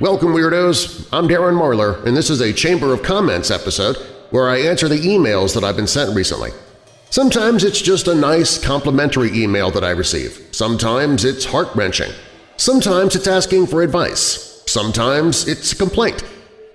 Welcome, Weirdos! I'm Darren Marlar, and this is a Chamber of Comments episode where I answer the emails that I've been sent recently. Sometimes it's just a nice, complimentary email that I receive. Sometimes it's heart-wrenching. Sometimes it's asking for advice. Sometimes it's a complaint.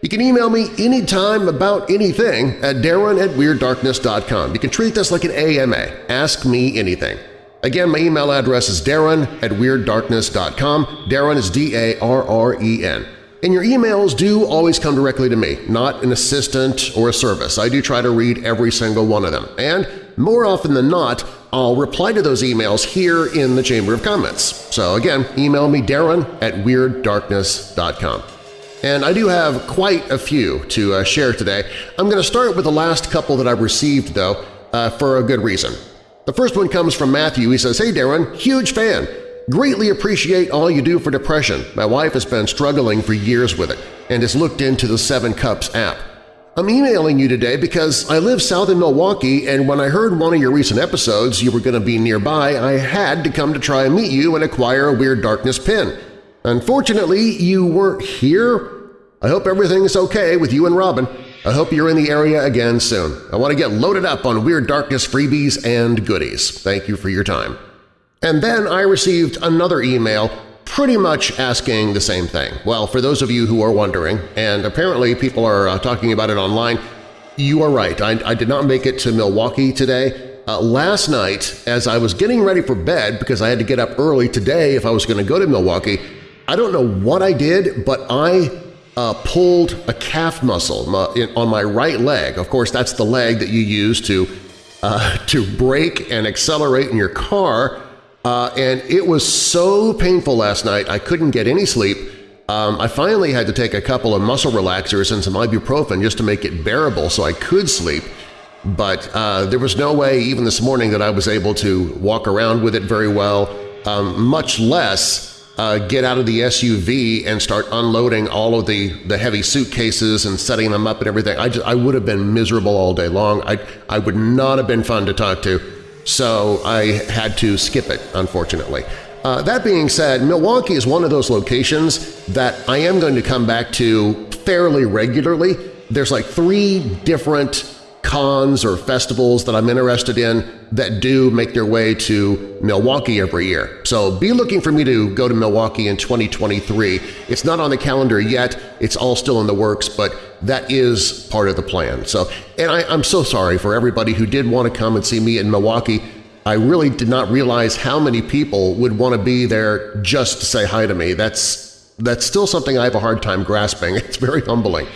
You can email me anytime about anything at darren at WeirdDarkness.com. You can treat this like an AMA. Ask me anything. Again, my email address is darren at WeirdDarkness.com. Darren is D-A-R-R-E-N. And your emails do always come directly to me, not an assistant or a service. I do try to read every single one of them. And more often than not, I'll reply to those emails here in the Chamber of Comments. So again, email me darren at WeirdDarkness.com. And I do have quite a few to uh, share today. I'm going to start with the last couple that I've received, though, uh, for a good reason. The first one comes from Matthew. He says, Hey Darren, huge fan! Greatly appreciate all you do for depression. My wife has been struggling for years with it and has looked into the Seven Cups app. I'm emailing you today because I live south in Milwaukee and when I heard one of your recent episodes you were going to be nearby, I had to come to try and meet you and acquire a Weird Darkness pin. Unfortunately, you weren't here. I hope everything's okay with you and Robin. I hope you're in the area again soon. I want to get loaded up on Weird Darkness freebies and goodies. Thank you for your time. And then I received another email pretty much asking the same thing. Well, for those of you who are wondering, and apparently people are uh, talking about it online, you are right. I, I did not make it to Milwaukee today. Uh, last night, as I was getting ready for bed because I had to get up early today if I was going to go to Milwaukee, I don't know what I did, but I uh, pulled a calf muscle on my right leg. Of course, that's the leg that you use to, uh, to brake and accelerate in your car, uh, and it was so painful last night I couldn't get any sleep. Um, I finally had to take a couple of muscle relaxers and some ibuprofen just to make it bearable so I could sleep, but uh, there was no way even this morning that I was able to walk around with it very well, um, much less uh, get out of the SUV and start unloading all of the, the heavy suitcases and setting them up and everything. I, just, I would have been miserable all day long. I, I would not have been fun to talk to so I had to skip it, unfortunately. Uh, that being said, Milwaukee is one of those locations that I am going to come back to fairly regularly. There's like three different cons or festivals that I'm interested in that do make their way to Milwaukee every year. So be looking for me to go to Milwaukee in 2023. It's not on the calendar yet. It's all still in the works, but that is part of the plan. So, and I, I'm so sorry for everybody who did want to come and see me in Milwaukee. I really did not realize how many people would want to be there just to say hi to me. That's, that's still something I have a hard time grasping. It's very humbling.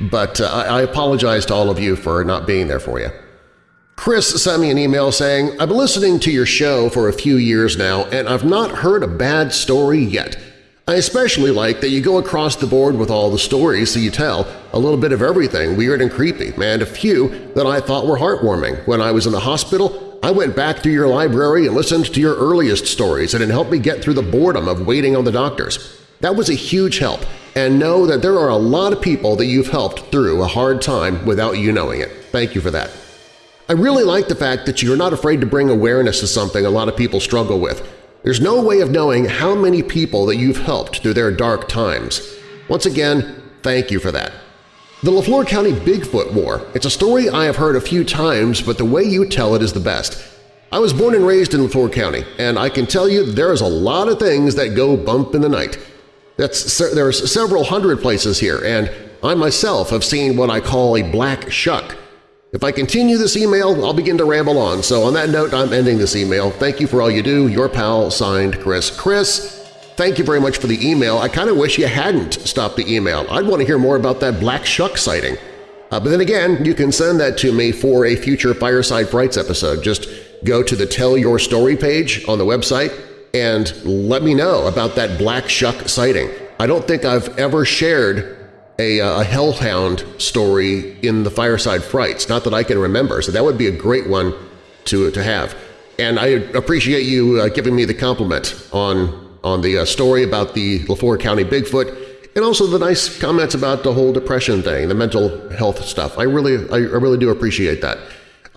But uh, I apologize to all of you for not being there for you. Chris sent me an email saying, I've been listening to your show for a few years now and I've not heard a bad story yet. I especially like that you go across the board with all the stories that you tell, a little bit of everything weird and creepy, and a few that I thought were heartwarming. When I was in the hospital, I went back through your library and listened to your earliest stories and it helped me get through the boredom of waiting on the doctors. That was a huge help, and know that there are a lot of people that you've helped through a hard time without you knowing it. Thank you for that. I really like the fact that you're not afraid to bring awareness to something a lot of people struggle with. There's no way of knowing how many people that you've helped through their dark times. Once again, thank you for that. The LeFlore County Bigfoot War. It's a story I have heard a few times, but the way you tell it is the best. I was born and raised in LeFlore County, and I can tell you there's a lot of things that go bump in the night. That's, there's several hundred places here, and I myself have seen what I call a black shuck. If I continue this email, I'll begin to ramble on, so on that note, I'm ending this email. Thank you for all you do. Your pal, signed Chris. Chris, thank you very much for the email. I kind of wish you hadn't stopped the email. I'd want to hear more about that black shuck sighting. Uh, but then again, you can send that to me for a future Fireside Frights episode. Just go to the Tell Your Story page on the website and let me know about that black shuck sighting. I don't think I've ever shared a, uh, a hellhound story in the Fireside Frights, not that I can remember, so that would be a great one to, to have. And I appreciate you uh, giving me the compliment on, on the uh, story about the LeFlore County Bigfoot and also the nice comments about the whole depression thing, the mental health stuff. I really, I, I really do appreciate that.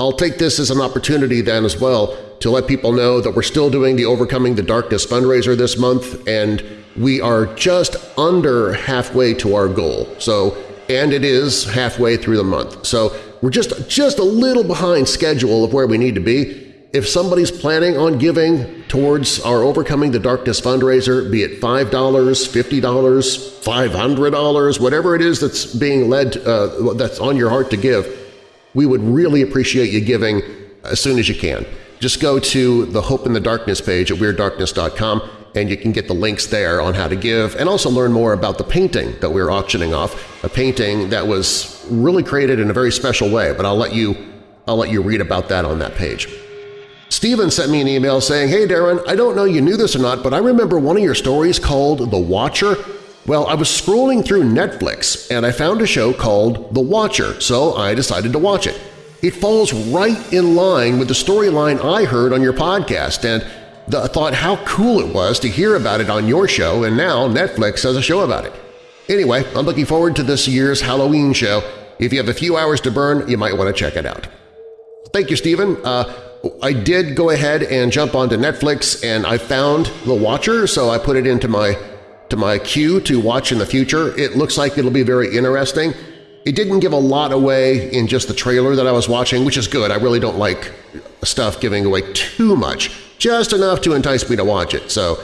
I'll take this as an opportunity then as well to let people know that we're still doing the Overcoming the Darkness fundraiser this month, and we are just under halfway to our goal. So, and it is halfway through the month. So we're just, just a little behind schedule of where we need to be. If somebody's planning on giving towards our Overcoming the Darkness fundraiser, be it $5, $50, $500, whatever it is that's being led, uh, that's on your heart to give, we would really appreciate you giving as soon as you can. Just go to the Hope in the Darkness page at WeirdDarkness.com and you can get the links there on how to give and also learn more about the painting that we're auctioning off, a painting that was really created in a very special way, but I'll let you, I'll let you read about that on that page. Steven sent me an email saying, Hey Darren, I don't know you knew this or not, but I remember one of your stories called The Watcher. Well, I was scrolling through Netflix and I found a show called The Watcher, so I decided to watch it. It falls right in line with the storyline I heard on your podcast, and I thought how cool it was to hear about it on your show, and now Netflix has a show about it. Anyway, I'm looking forward to this year's Halloween show. If you have a few hours to burn, you might want to check it out. Thank you, Stephen. Uh, I did go ahead and jump onto Netflix and I found The Watcher, so I put it into my to my queue to watch in the future. It looks like it'll be very interesting. It didn't give a lot away in just the trailer that I was watching, which is good. I really don't like stuff giving away too much just enough to entice me to watch it. So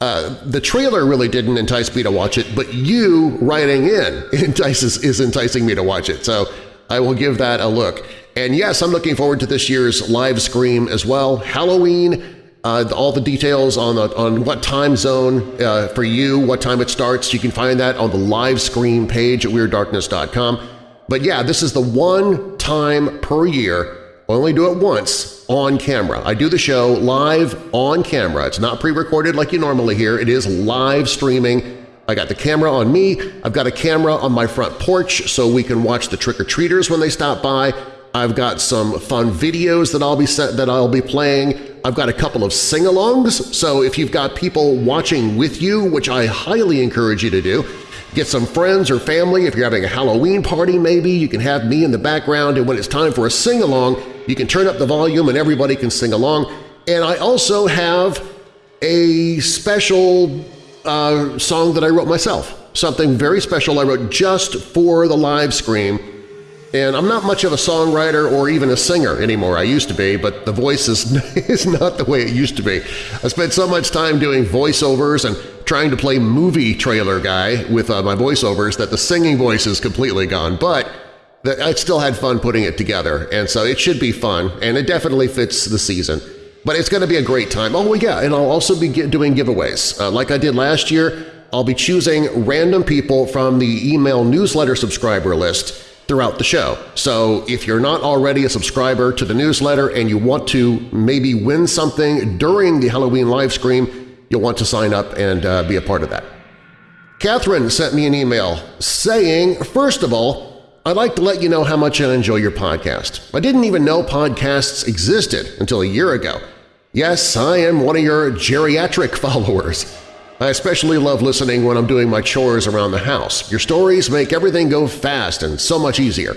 uh, the trailer really didn't entice me to watch it, but you writing in entices, is enticing me to watch it. So I will give that a look. And yes, I'm looking forward to this year's live scream as well. Halloween, uh, all the details on, the, on what time zone uh, for you, what time it starts, you can find that on the live screen page at WeirdDarkness.com. But yeah, this is the one time per year I only do it once on camera. I do the show live on camera. It's not pre-recorded like you normally hear. It is live streaming. I got the camera on me. I've got a camera on my front porch so we can watch the trick-or-treaters when they stop by. I've got some fun videos that I'll be set, that I'll be playing. I've got a couple of sing-alongs, so if you've got people watching with you, which I highly encourage you to do, Get some friends or family. If you're having a Halloween party maybe, you can have me in the background and when it's time for a sing-along, you can turn up the volume and everybody can sing along. And I also have a special uh, song that I wrote myself, something very special I wrote just for the live stream. And I'm not much of a songwriter or even a singer anymore. I used to be, but the voice is, is not the way it used to be. I spent so much time doing voiceovers and trying to play movie trailer guy with uh, my voiceovers that the singing voice is completely gone, but I still had fun putting it together, and so it should be fun, and it definitely fits the season. But it's going to be a great time. Oh, yeah, and I'll also be doing giveaways. Uh, like I did last year, I'll be choosing random people from the email newsletter subscriber list throughout the show. So if you're not already a subscriber to the newsletter and you want to maybe win something during the Halloween live stream, you'll want to sign up and uh, be a part of that. Catherine sent me an email saying, first of all, I'd like to let you know how much I enjoy your podcast. I didn't even know podcasts existed until a year ago. Yes, I am one of your geriatric followers. I especially love listening when I'm doing my chores around the house. Your stories make everything go fast and so much easier.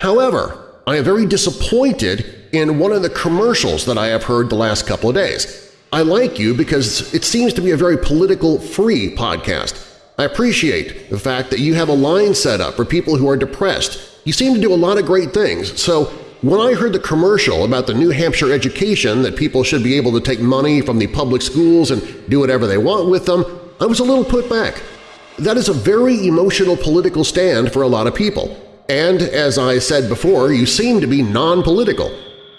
However, I am very disappointed in one of the commercials that I have heard the last couple of days. I like you because it seems to be a very political-free podcast. I appreciate the fact that you have a line set up for people who are depressed. You seem to do a lot of great things, so when I heard the commercial about the New Hampshire education that people should be able to take money from the public schools and do whatever they want with them, I was a little put back. That is a very emotional political stand for a lot of people. And as I said before, you seem to be non-political.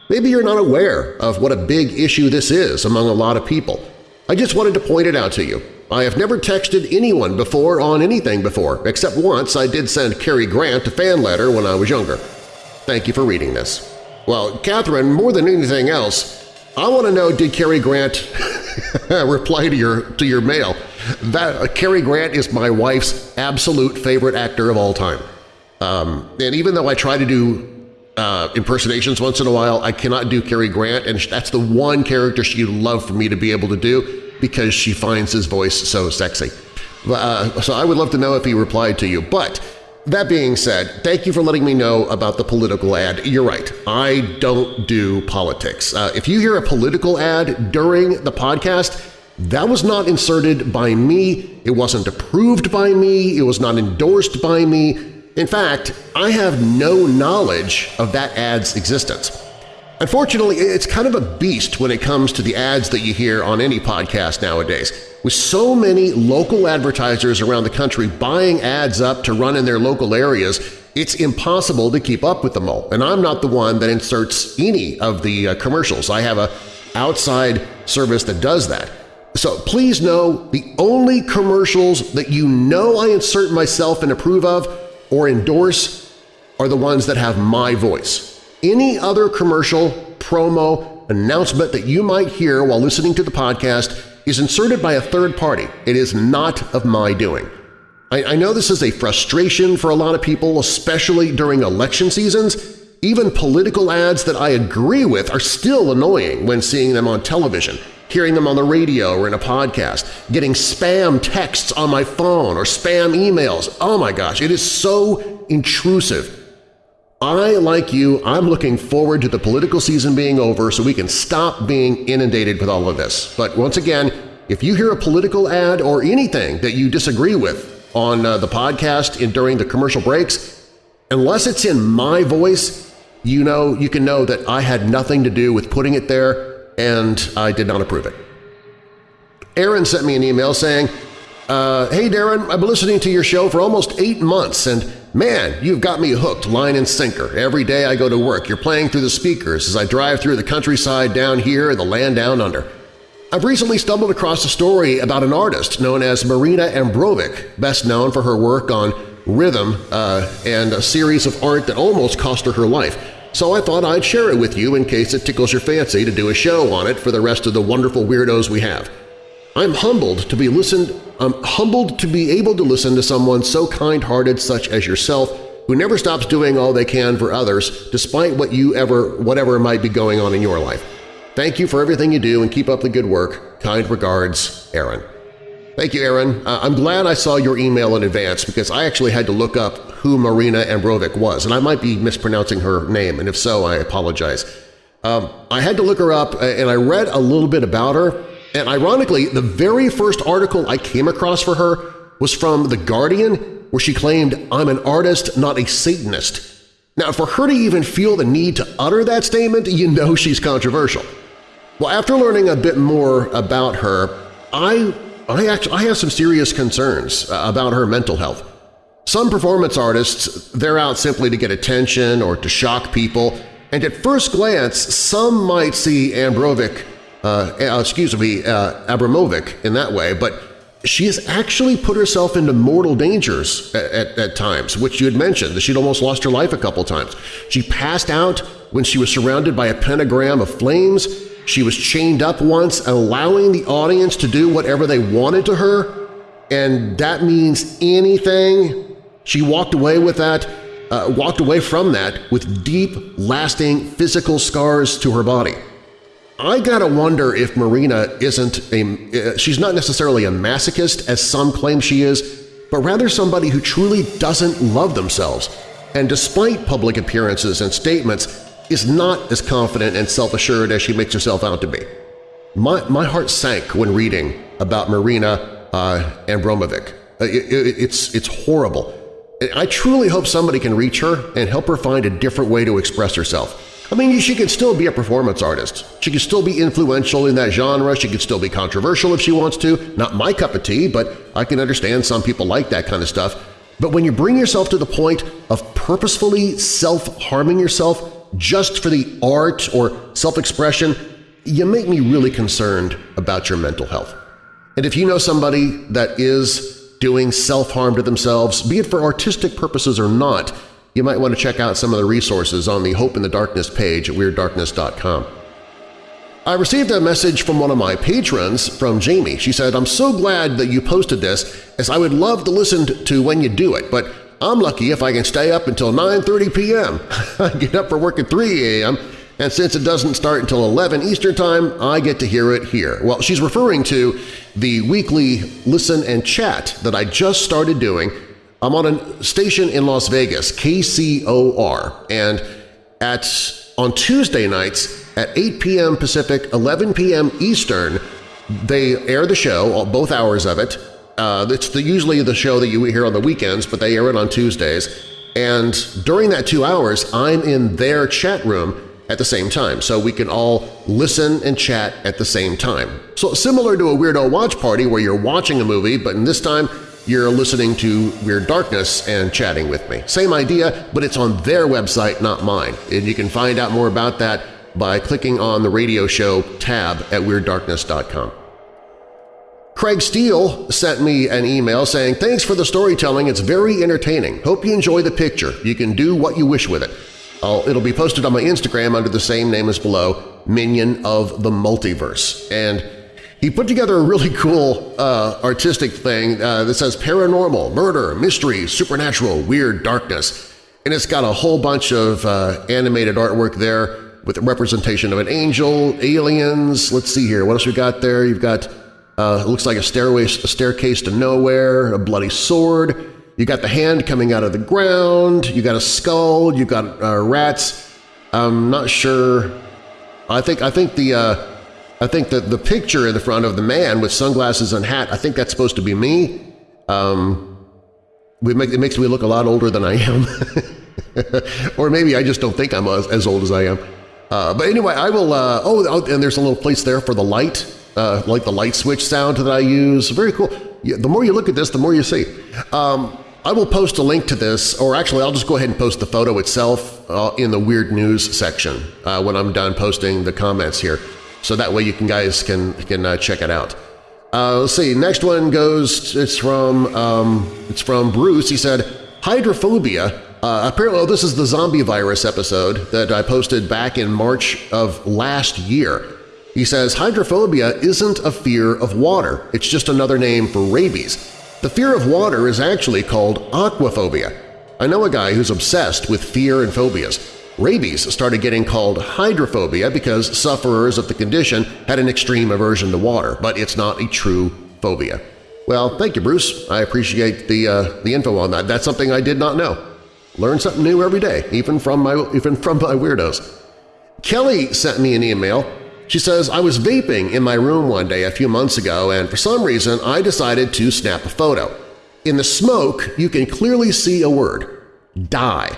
Maybe you're not aware of what a big issue this is among a lot of people. I just wanted to point it out to you. I have never texted anyone before on anything before, except once I did send Cary Grant a fan letter when I was younger. Thank you for reading this. Well, Catherine, more than anything else, I want to know did Cary Grant reply to your to your mail? That uh, Cary Grant is my wife's absolute favorite actor of all time. Um, and even though I try to do uh, impersonations once in a while. I cannot do Cary Grant, and that's the one character she'd love for me to be able to do because she finds his voice so sexy. Uh, so I would love to know if he replied to you. But that being said, thank you for letting me know about the political ad. You're right. I don't do politics. Uh, if you hear a political ad during the podcast, That was not inserted by me, it wasn't approved by me, it was not endorsed by me. In fact, I have no knowledge of that ad's existence. Unfortunately, it's kind of a beast when it comes to the ads that you hear on any podcast nowadays. With so many local advertisers around the country buying ads up to run in their local areas, it's impossible to keep up with them all. And I'm not the one that inserts any of the uh, commercials. I have a outside service that does that. So please know the only commercials that you know I insert myself and approve of or endorse are the ones that have my voice. Any other commercial, promo, announcement that you might hear while listening to the podcast is inserted by a third party. It is not of my doing. I, I know this is a frustration for a lot of people, especially during election seasons. Even political ads that I agree with are still annoying when seeing them on television hearing them on the radio or in a podcast, getting spam texts on my phone or spam emails. Oh my gosh, it is so intrusive. I, like you, I'm looking forward to the political season being over so we can stop being inundated with all of this. But once again, if you hear a political ad or anything that you disagree with on uh, the podcast and during the commercial breaks, unless it's in my voice, you know you can know that I had nothing to do with putting it there and I did not approve it. Aaron sent me an email saying, uh, Hey Darren, I've been listening to your show for almost eight months and man, you've got me hooked line and sinker. Every day I go to work, you're playing through the speakers as I drive through the countryside down here and the land down under. I've recently stumbled across a story about an artist known as Marina Ambrovic, best known for her work on rhythm uh, and a series of art that almost cost her her life so I thought I'd share it with you in case it tickles your fancy to do a show on it for the rest of the wonderful weirdos we have. I'm humbled to be listened I'm humbled to be able to listen to someone so kind-hearted such as yourself who never stops doing all they can for others despite what you ever whatever might be going on in your life. Thank you for everything you do and keep up the good work. Kind regards, Aaron. Thank you, Aaron. Uh, I'm glad I saw your email in advance because I actually had to look up who Marina Ambrovic was, and I might be mispronouncing her name, and if so, I apologize. Um, I had to look her up, uh, and I read a little bit about her, and ironically, the very first article I came across for her was from The Guardian, where she claimed, I'm an artist, not a Satanist. Now, for her to even feel the need to utter that statement, you know she's controversial. Well, after learning a bit more about her, I I, actually, I have some serious concerns uh, about her mental health. Some performance artists, they're out simply to get attention or to shock people, and at first glance, some might see Ambrovic, uh, uh, excuse me, uh, Abramovic in that way, but she has actually put herself into mortal dangers at, at, at, times, which you had mentioned, that she'd almost lost her life a couple times. She passed out when she was surrounded by a pentagram of flames. She was chained up once, allowing the audience to do whatever they wanted to her, and that means anything. She walked away with that, uh, walked away from that with deep, lasting physical scars to her body. I gotta wonder if Marina isn't a… Uh, she's not necessarily a masochist, as some claim she is, but rather somebody who truly doesn't love themselves. And despite public appearances and statements, is not as confident and self-assured as she makes herself out to be. My, my heart sank when reading about Marina uh, Abramovic. Uh, it, it, it's, it's horrible. I truly hope somebody can reach her and help her find a different way to express herself. I mean, she can still be a performance artist. She can still be influential in that genre. She can still be controversial if she wants to. Not my cup of tea, but I can understand some people like that kind of stuff. But when you bring yourself to the point of purposefully self-harming yourself just for the art or self-expression, you make me really concerned about your mental health. And if you know somebody that is doing self-harm to themselves, be it for artistic purposes or not, you might want to check out some of the resources on the Hope in the Darkness page at WeirdDarkness.com. I received a message from one of my patrons from Jamie. She said, I'm so glad that you posted this as I would love to listen to when you do it, but I'm lucky if I can stay up until 9.30 p.m. I get up for work at 3 a.m., and since it doesn't start until 11 Eastern Time, I get to hear it here. Well, she's referring to the weekly listen and chat that I just started doing. I'm on a station in Las Vegas, KCOR, and at on Tuesday nights at 8 p.m. Pacific, 11 p.m. Eastern, They air the show, both hours of it. Uh, it's the, usually the show that you hear on the weekends, but they air it on Tuesdays. And during that two hours, I'm in their chat room at the same time, so we can all listen and chat at the same time. So similar to a Weirdo Watch Party where you're watching a movie, but in this time you're listening to Weird Darkness and chatting with me. Same idea, but it's on their website, not mine, and you can find out more about that by clicking on the radio show tab at WeirdDarkness.com. Craig Steele sent me an email saying, Thanks for the storytelling, it's very entertaining. Hope you enjoy the picture. You can do what you wish with it. I'll, it'll be posted on my Instagram under the same name as below, Minion of the Multiverse. And he put together a really cool uh, artistic thing uh, that says paranormal, murder, mystery, supernatural, weird darkness. And it's got a whole bunch of uh, animated artwork there with a representation of an angel, aliens. Let's see here. What else we got there? You've got, uh, it looks like a, stairway, a staircase to nowhere, a bloody sword, you got the hand coming out of the ground, you got a skull, you got uh, rats. I'm not sure. I think I think the uh, I think that the picture in the front of the man with sunglasses and hat. I think that's supposed to be me. Um, make, it makes me look a lot older than I am, or maybe I just don't think I'm as, as old as I am. Uh, but anyway, I will. Uh, oh, oh, and there's a little place there for the light, uh, like the light switch sound that I use. Very cool. Yeah, the more you look at this, the more you see. Um, I will post a link to this, or actually I'll just go ahead and post the photo itself uh, in the Weird News section uh, when I'm done posting the comments here, so that way you can guys can, can uh, check it out. Uh, let's see, next one goes, it's from, um, it's from Bruce. He said, Hydrophobia. Uh, apparently, oh, this is the zombie virus episode that I posted back in March of last year. He says, Hydrophobia isn't a fear of water. It's just another name for rabies. The fear of water is actually called aquaphobia. I know a guy who's obsessed with fear and phobias. Rabies started getting called hydrophobia because sufferers of the condition had an extreme aversion to water, but it's not a true phobia. Well, thank you, Bruce. I appreciate the, uh, the info on that. That's something I did not know. Learn something new every day, even from my, even from my weirdos. Kelly sent me an email she says, I was vaping in my room one day a few months ago and for some reason I decided to snap a photo. In the smoke, you can clearly see a word – die.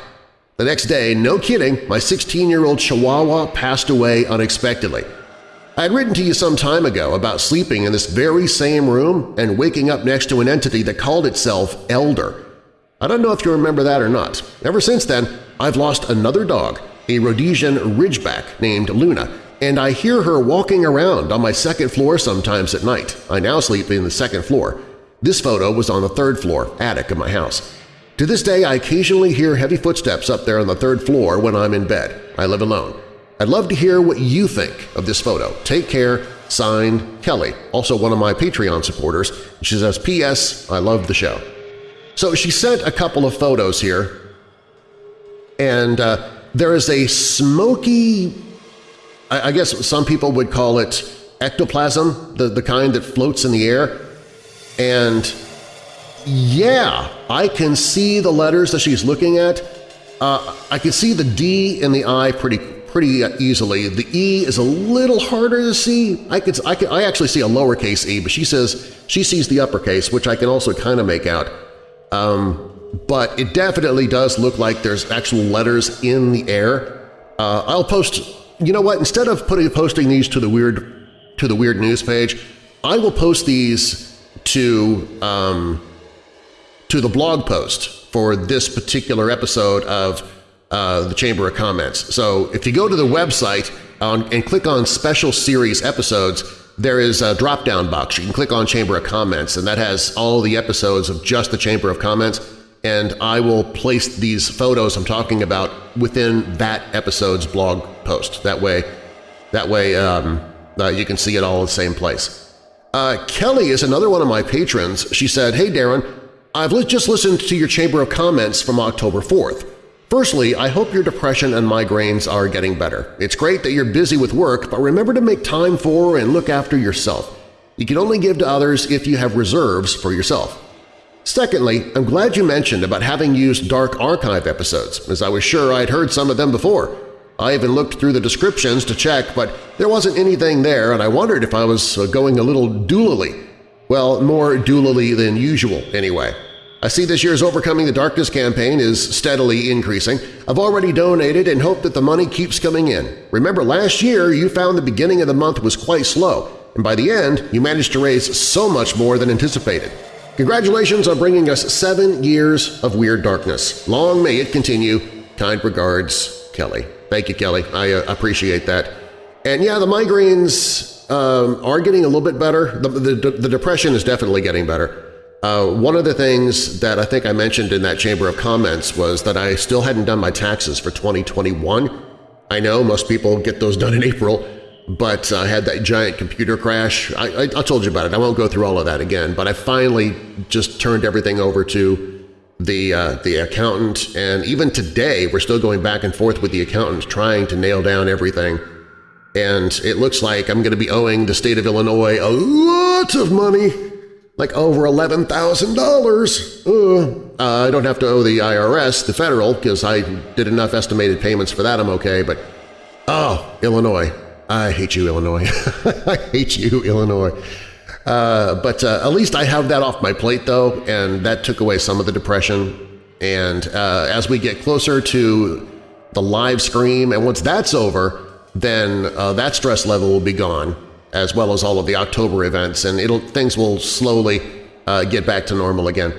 The next day, no kidding, my 16-year-old Chihuahua passed away unexpectedly. I had written to you some time ago about sleeping in this very same room and waking up next to an entity that called itself Elder. I don't know if you remember that or not. Ever since then, I've lost another dog, a Rhodesian Ridgeback named Luna, and I hear her walking around on my second floor sometimes at night. I now sleep in the second floor. This photo was on the third floor, attic of my house. To this day, I occasionally hear heavy footsteps up there on the third floor when I'm in bed. I live alone. I'd love to hear what you think of this photo. Take care. Signed, Kelly, also one of my Patreon supporters. She says, P.S. I love the show. So she sent a couple of photos here, and uh, there is a smoky I, guess some people would call it ectoplasm, the, the kind that floats in the air. And yeah, I can see the letters that she's looking at. Uh, I can see the D and the I pretty pretty easily. The E is a little harder to see. I could I, could, I actually see a lowercase e, but she says she sees the uppercase, which I can also kind of make out. Um, but it definitely does look like there's actual letters in the air. Uh, I'll post you know what? Instead of putting posting these to the weird to the weird news page, I will post these to um, to the blog post for this particular episode of uh, the Chamber of Comments. So if you go to the website on, and click on Special Series Episodes, there is a drop-down box. You can click on Chamber of Comments, and that has all the episodes of just the Chamber of Comments and I will place these photos I'm talking about within that episode's blog post. That way, that way um, uh, you can see it all in the same place. Uh, Kelly is another one of my patrons. She said, Hey Darren, I've just listened to your Chamber of Comments from October 4th. Firstly, I hope your depression and migraines are getting better. It's great that you're busy with work, but remember to make time for and look after yourself. You can only give to others if you have reserves for yourself. Secondly, I'm glad you mentioned about having used Dark Archive episodes, as I was sure I'd heard some of them before. I even looked through the descriptions to check, but there wasn't anything there and I wondered if I was uh, going a little doolally. Well, more doolally than usual, anyway. I see this year's Overcoming the Darkness campaign is steadily increasing. I've already donated and hope that the money keeps coming in. Remember last year you found the beginning of the month was quite slow, and by the end you managed to raise so much more than anticipated. Congratulations on bringing us seven years of Weird Darkness. Long may it continue. Kind regards, Kelly. Thank you, Kelly. I uh, appreciate that. And yeah, the migraines um, are getting a little bit better. The, the, the depression is definitely getting better. Uh, one of the things that I think I mentioned in that Chamber of Comments was that I still hadn't done my taxes for 2021. I know most people get those done in April, but I had that giant computer crash. I, I, I, told you about it. I won't go through all of that again, but I finally just turned everything over to the, uh, the accountant, and even today we're still going back and forth with the accountant trying to nail down everything. And it looks like I'm going to be owing the state of Illinois a lot of money, like over $11,000. Uh, I don't have to owe the IRS, the federal, because I did enough estimated payments for that I'm okay, but oh, Illinois, I hate you, Illinois. I hate you, Illinois. Uh, but uh, at least I have that off my plate, though, and that took away some of the depression. And uh, as we get closer to the live stream, and once that's over, then uh, that stress level will be gone, as well as all of the October events, and it'll things will slowly uh, get back to normal again.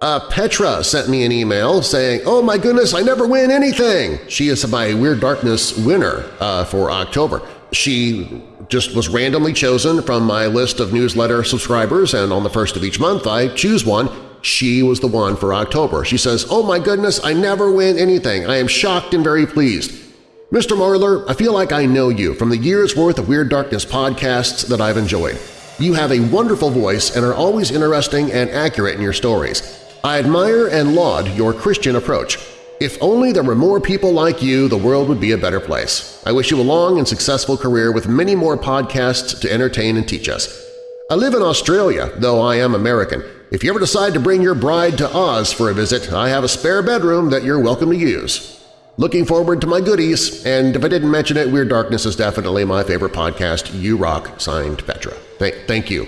Uh, Petra sent me an email saying, Oh my goodness, I never win anything! She is my Weird Darkness winner for October. She just was randomly chosen from my list of newsletter subscribers, and on the first of each month I choose one. She was the one for October. She says, Oh my goodness, I never win anything. I am shocked and very pleased. Mr. Marlar, I feel like I know you from the year's worth of Weird Darkness podcasts that I've enjoyed. You have a wonderful voice and are always interesting and accurate in your stories. I admire and laud your Christian approach. If only there were more people like you, the world would be a better place. I wish you a long and successful career with many more podcasts to entertain and teach us. I live in Australia, though I am American. If you ever decide to bring your bride to Oz for a visit, I have a spare bedroom that you're welcome to use. Looking forward to my goodies, and if I didn't mention it, Weird Darkness is definitely my favorite podcast. You rock, signed Petra. Thank, thank you,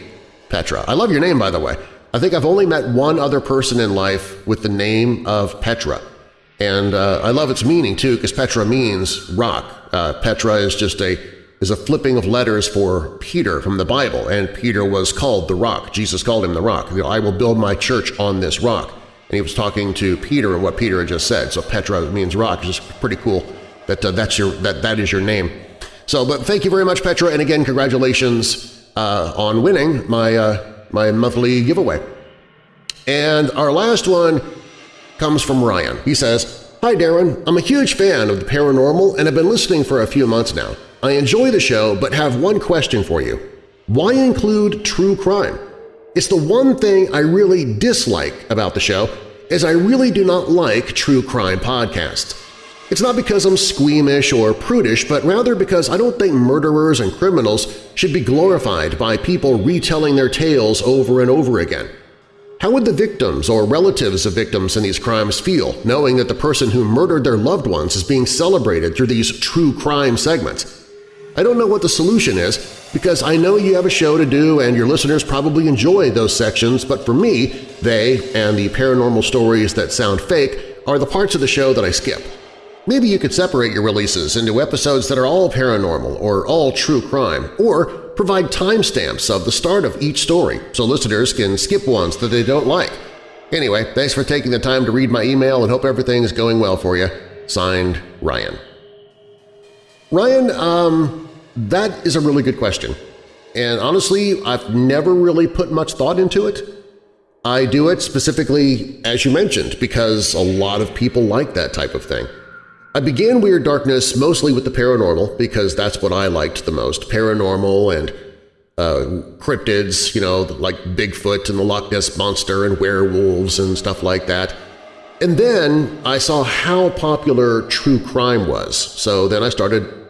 Petra. I love your name, by the way. I think I've only met one other person in life with the name of Petra. And uh, I love its meaning, too, because Petra means rock. Uh, Petra is just a is a flipping of letters for Peter from the Bible, and Peter was called the rock. Jesus called him the rock. You know, I will build my church on this rock. And he was talking to Peter and what Peter had just said. So Petra means rock. It's just pretty cool that uh, that's your that that is your name. So, but thank you very much, Petra, and again, congratulations uh, on winning my uh, my monthly giveaway. And our last one comes from Ryan. He says, Hi Darren, I'm a huge fan of the paranormal and have been listening for a few months now. I enjoy the show but have one question for you. Why include true crime? It's the one thing I really dislike about the show is I really do not like true crime podcasts. It's not because I'm squeamish or prudish, but rather because I don't think murderers and criminals should be glorified by people retelling their tales over and over again. How would the victims or relatives of victims in these crimes feel knowing that the person who murdered their loved ones is being celebrated through these true crime segments? I don't know what the solution is because I know you have a show to do and your listeners probably enjoy those sections, but for me, they and the paranormal stories that sound fake are the parts of the show that I skip. Maybe you could separate your releases into episodes that are all paranormal or all true crime, or provide timestamps of the start of each story so listeners can skip ones that they don't like. Anyway, thanks for taking the time to read my email and hope everything is going well for you. Signed, Ryan. Ryan, um, that is a really good question. And honestly, I've never really put much thought into it. I do it specifically, as you mentioned, because a lot of people like that type of thing. I began Weird Darkness mostly with the paranormal because that's what I liked the most, paranormal and uh, cryptids, you know, like Bigfoot and the Loch Ness Monster and werewolves and stuff like that. And then I saw how popular true crime was, so then I started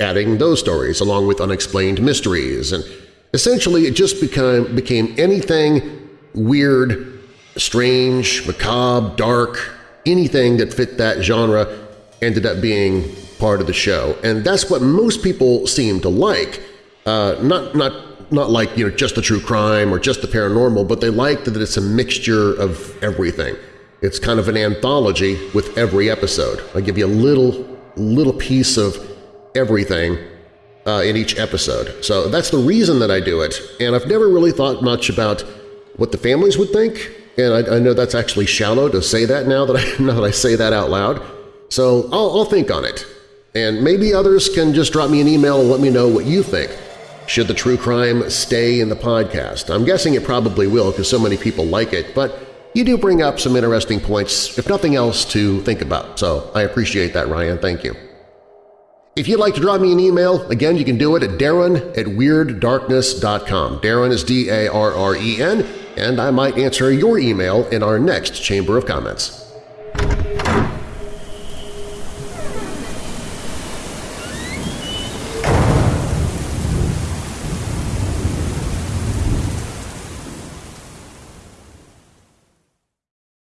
adding those stories along with unexplained mysteries, and essentially it just became, became anything weird, strange, macabre, dark, anything that fit that genre ended up being part of the show, and that's what most people seem to like. Uh, not, not, not like you know just the true crime or just the paranormal, but they like that it's a mixture of everything. It's kind of an anthology with every episode. I give you a little, little piece of everything uh, in each episode. So that's the reason that I do it, and I've never really thought much about what the families would think, and I, I know that's actually shallow to say that now that I, now that I say that out loud. So I'll, I'll think on it, and maybe others can just drop me an email and let me know what you think. Should the true crime stay in the podcast? I'm guessing it probably will because so many people like it, but you do bring up some interesting points, if nothing else, to think about, so I appreciate that, Ryan. Thank you. If you'd like to drop me an email, again, you can do it at darren at weirddarkness.com. Darren is D-A-R-R-E-N, and I might answer your email in our next Chamber of Comments.